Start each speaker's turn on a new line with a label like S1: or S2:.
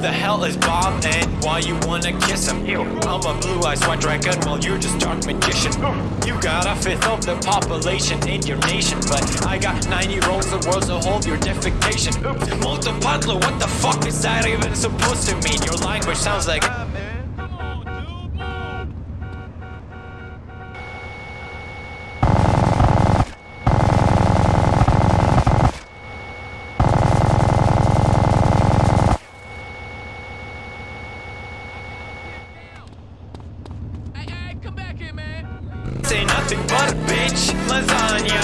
S1: the hell is Bob and why you wanna kiss him? I'm a Blue-Eyes White Dragon while you're just dark magician. You got a fifth of the population in your nation, but I got 90 rolls of world to hold your defecation. Multipatlo, what the fuck is that even supposed to mean? Your language sounds like Say nothing but a bitch lasagna.